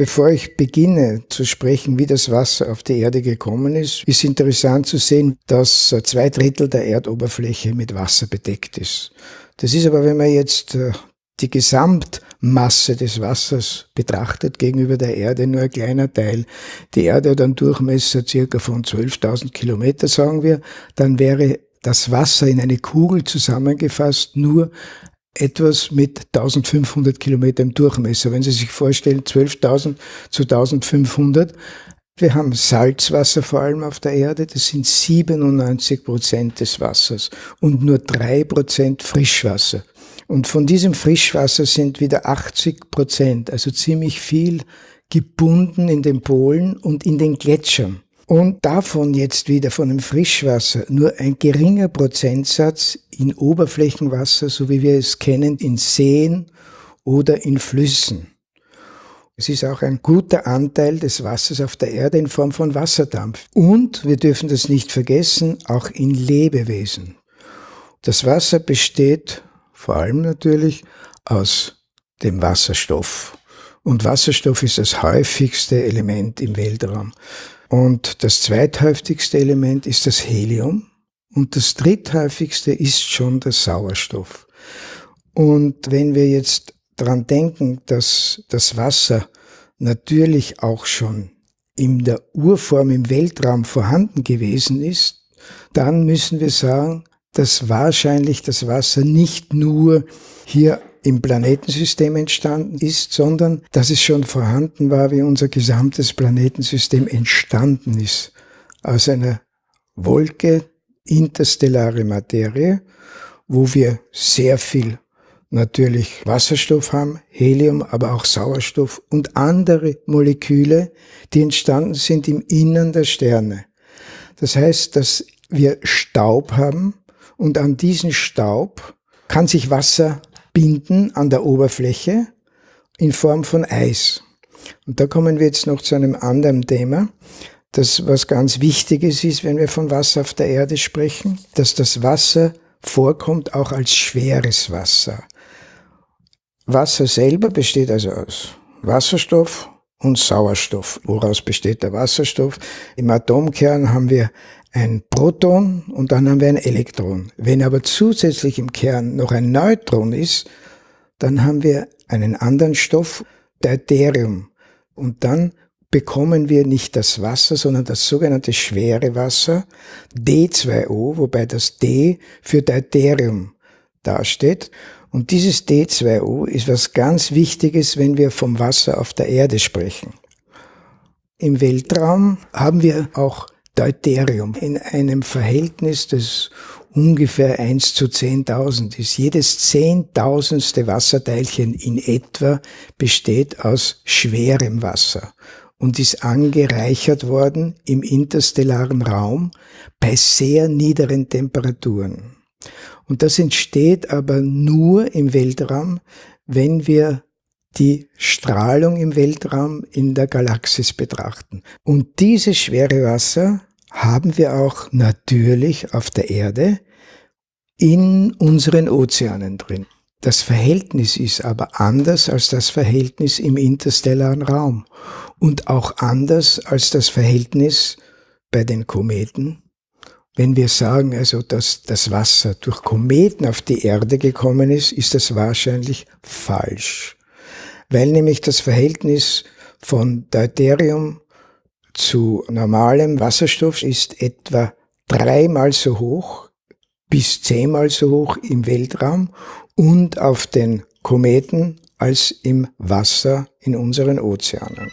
Bevor ich beginne zu sprechen, wie das Wasser auf die Erde gekommen ist, ist interessant zu sehen, dass zwei Drittel der Erdoberfläche mit Wasser bedeckt ist. Das ist aber, wenn man jetzt äh, die Gesamtmasse des Wassers betrachtet gegenüber der Erde, nur ein kleiner Teil. Die Erde hat einen Durchmesser circa von 12.000 Kilometer, sagen wir, dann wäre das Wasser in eine Kugel zusammengefasst nur etwas mit 1500 Kilometer im Durchmesser. Wenn Sie sich vorstellen, 12.000 zu 1500. Wir haben Salzwasser vor allem auf der Erde, das sind 97 Prozent des Wassers und nur drei Prozent Frischwasser. Und von diesem Frischwasser sind wieder 80 Prozent, also ziemlich viel, gebunden in den Polen und in den Gletschern. Und davon jetzt wieder von dem Frischwasser nur ein geringer Prozentsatz in Oberflächenwasser, so wie wir es kennen, in Seen oder in Flüssen. Es ist auch ein guter Anteil des Wassers auf der Erde in Form von Wasserdampf. Und wir dürfen das nicht vergessen, auch in Lebewesen. Das Wasser besteht vor allem natürlich aus dem Wasserstoff. Und Wasserstoff ist das häufigste Element im Weltraum. Und das zweithäufigste Element ist das Helium. Und das dritthäufigste ist schon der Sauerstoff. Und wenn wir jetzt dran denken, dass das Wasser natürlich auch schon in der Urform im Weltraum vorhanden gewesen ist, dann müssen wir sagen, dass wahrscheinlich das Wasser nicht nur hier im Planetensystem entstanden ist, sondern dass es schon vorhanden war, wie unser gesamtes Planetensystem entstanden ist. Aus einer Wolke, interstellare Materie, wo wir sehr viel natürlich Wasserstoff haben, Helium, aber auch Sauerstoff und andere Moleküle, die entstanden sind im Innern der Sterne. Das heißt, dass wir Staub haben und an diesen Staub kann sich Wasser binden an der Oberfläche in Form von Eis. Und da kommen wir jetzt noch zu einem anderen Thema, das was ganz Wichtiges ist, wenn wir von Wasser auf der Erde sprechen, dass das Wasser vorkommt auch als schweres Wasser. Wasser selber besteht also aus Wasserstoff und Sauerstoff. Woraus besteht der Wasserstoff? Im Atomkern haben wir ein Proton und dann haben wir ein Elektron. Wenn aber zusätzlich im Kern noch ein Neutron ist, dann haben wir einen anderen Stoff, Deuterium. Und dann bekommen wir nicht das Wasser, sondern das sogenannte schwere Wasser, D2O, wobei das D für Deuterium dasteht. Und dieses D2O ist was ganz Wichtiges, wenn wir vom Wasser auf der Erde sprechen. Im Weltraum haben wir auch Deuterium in einem Verhältnis, das ungefähr 1 zu 10.000 ist. Jedes zehntausendste Wasserteilchen in etwa besteht aus schwerem Wasser und ist angereichert worden im interstellaren Raum bei sehr niederen Temperaturen. Und das entsteht aber nur im Weltraum, wenn wir die Strahlung im Weltraum in der Galaxis betrachten. Und dieses schwere Wasser haben wir auch natürlich auf der Erde in unseren Ozeanen drin. Das Verhältnis ist aber anders als das Verhältnis im interstellaren Raum und auch anders als das Verhältnis bei den Kometen. Wenn wir sagen also, dass das Wasser durch Kometen auf die Erde gekommen ist, ist das wahrscheinlich falsch, weil nämlich das Verhältnis von Deuterium zu normalem Wasserstoff ist etwa dreimal so hoch bis zehnmal so hoch im Weltraum und auf den Kometen als im Wasser in unseren Ozeanen.